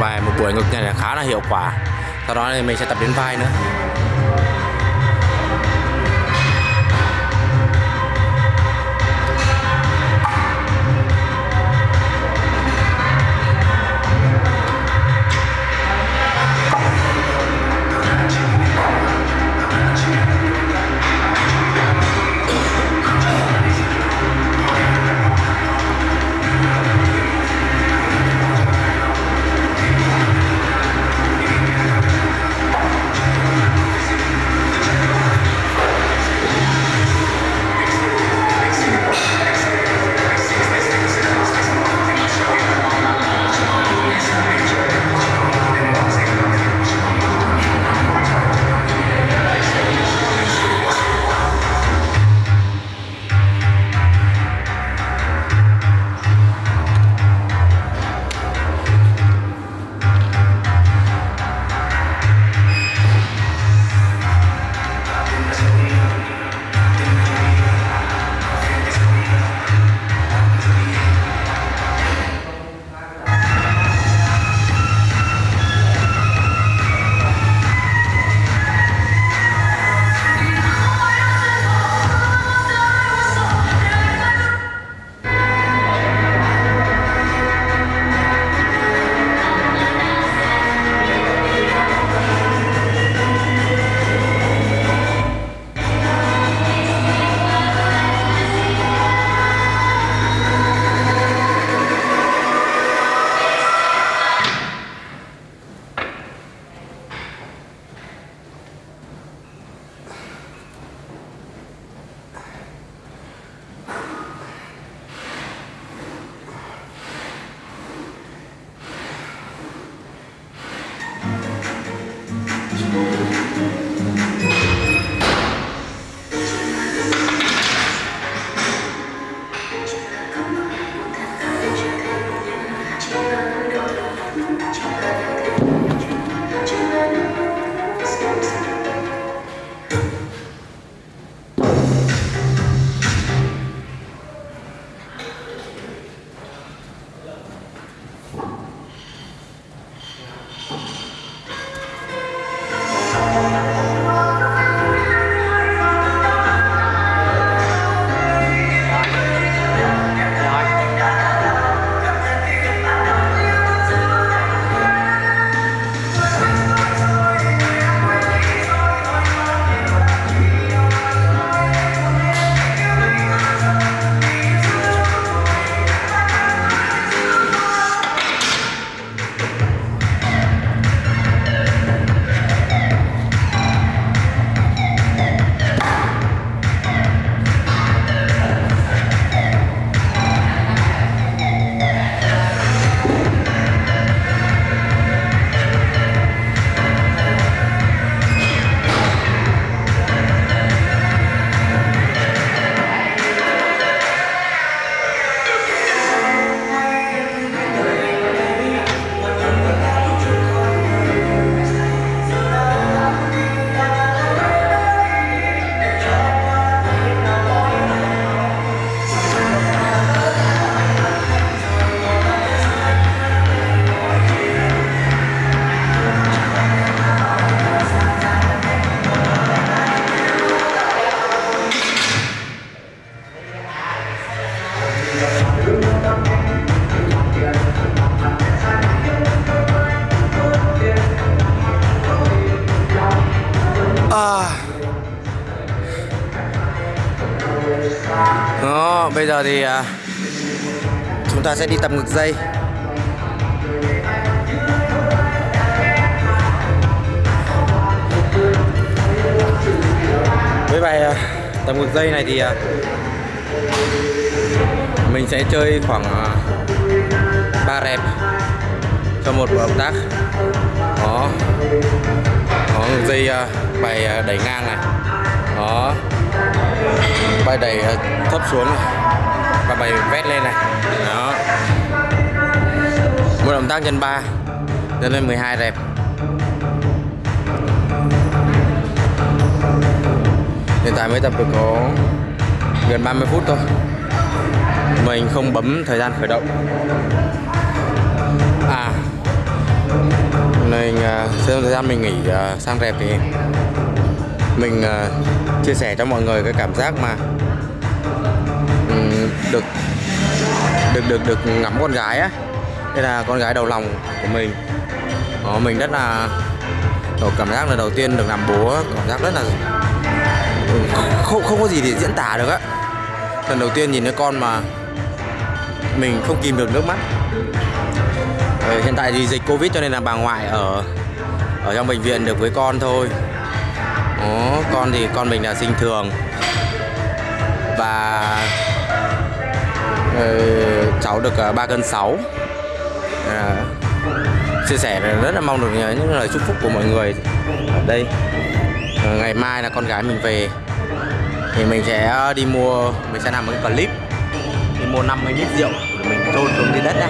và một buổi ngực này là khá là hiệu quả. Sau đó thì mình sẽ tập đến vai nữa. À. Đó, bây giờ thì à, chúng ta sẽ đi tập ngực dây. Với bài à, tập ngực dây này thì à, mình sẽ chơi khoảng à, 3 rep cho một động tác. Đó đó, dây à, bài à, đẩy ngang này. Đó. Bài đẩy à, thấp xuống này. Và bài vét lên này. Đó. Một động tác nhân 3 nhân lên 12 rep hiện tại mới tập được có gần 30 phút thôi. Mình không bấm thời gian khởi động. Nên trong à, thời gian mình nghỉ à, sang rẹp thì mình à, chia sẻ cho mọi người cái cảm giác mà được được được được ngắm con gái á. Đây là con gái đầu lòng của mình. Đó, mình rất là cảm giác là đầu tiên được làm bố cảm giác rất là không không có gì để diễn tả được á. Lần đầu tiên nhìn thấy con mà mình không kìm được nước mắt. Ờ, hiện tại thì dịch covid cho nên là bà ngoại ở ở trong bệnh viện được với con thôi. Đó, con thì con mình là sinh thường. Và ờ, cháu được ờ, uh, 3 cân 6 à, ờ, chia sẻ rất là mong được những lời chúc phúc của mọi người ở đây. Ngày mai là con gái mình về thì mình sẽ đi mua mình sẽ làm một cái clip. Đi mua 50 lít rượu để mình trôn xuống dưới đất ra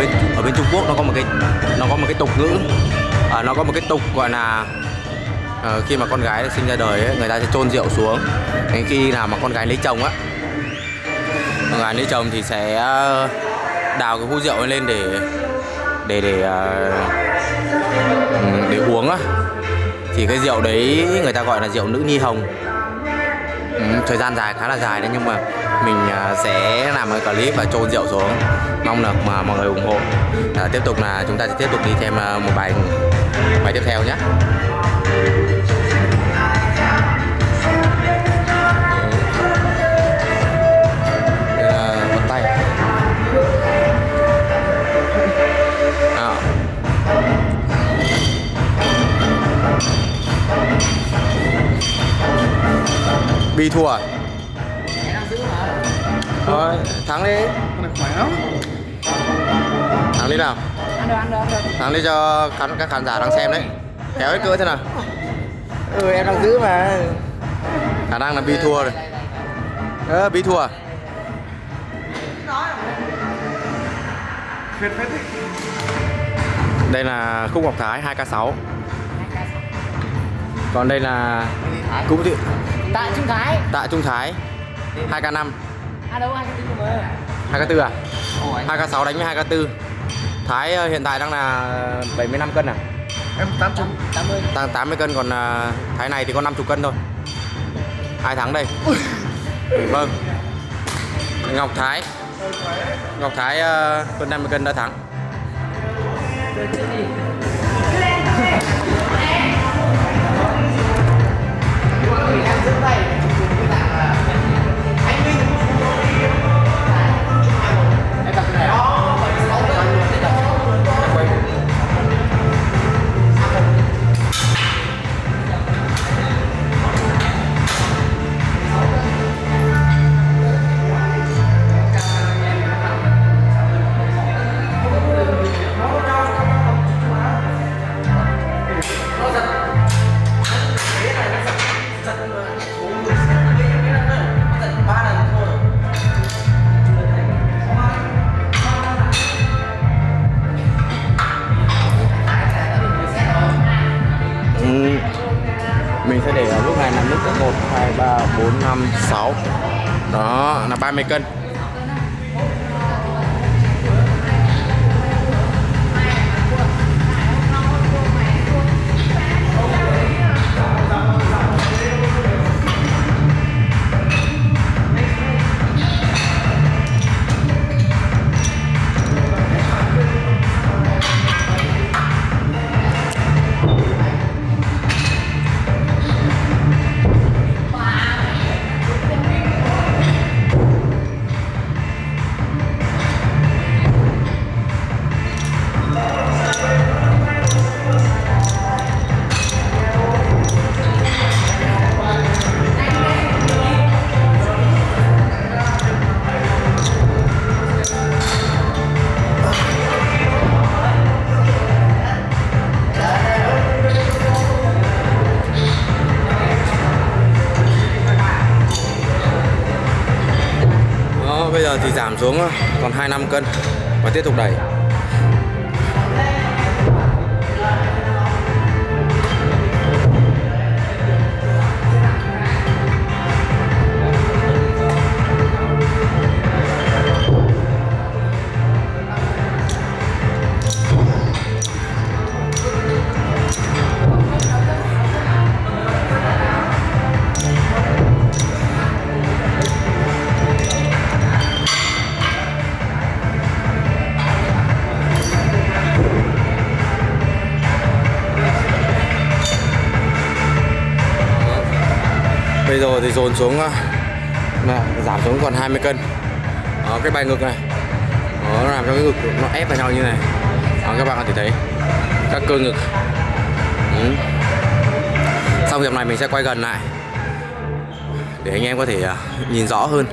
bên ở bên Trung Quốc nó có một cái nó có một cái tục ngữ. À, nó có một cái tục gọi là à, khi mà con gái sinh ra đời ấy, người ta sẽ chôn rượu xuống. Đến khi nào mà con gái lấy chồng á con gái lấy chồng thì sẽ ờ, đào cái hũ rượu ấy lên để để để ờ, ừ, để uống á. Thì cái rượu đấy người ta gọi là rượu nữ nhi hồng. Ừ, thời gian dài khá là dài đấy nhưng mà mình à, sẽ làm cái clip và trôn rượu xuống. Mong là mà mọi người ủng hộ. À, tiếp tục là chúng ta sẽ tiếp tục đi thêm à, một bài bài tiếp theo nhé. Bi thua? Thôi, thắng đi. Thắng đi nào. Thắng đi cho khán, các khán giả đang xem đấy. Kéo hết cỡ thế nào. Ừ em đang giữ mà. Khả năng là Bi thua rồi. Bi thua. À? Đấy Đây là Khúc Ngọc Thái 2k6 Còn đây là Cũng thị tại trung thái. Tạ Trung Thái. 2k5 à đâu hai cái mà. 2k4 à? 2k6 đánh với 2k4 Thái ờ, hiện tại đang là 75 cân à? Em 800 tám mươi. Tăng 80 cân còn à, Thái này thì có 50 cân thôi. Hai tháng đây. Vâng. Ngọc Thái. Ngọc Thái uh, hơn 50 cân đã thắng 30 cân. Xuống còn 25 cân và tiếp tục đẩy. rồi thì dồn xuống ờ, mà giảm xuống còn 20 cân. Đó, cái bài ngực này. Đó, nó làm cho cái ngực nó ép vào nhau như này. Đó, các bạn có thể thấy các cơ ngực. Ừ. xong hiệp này mình sẽ quay gần lại. Để anh em có thể ờ, nhìn rõ hơn.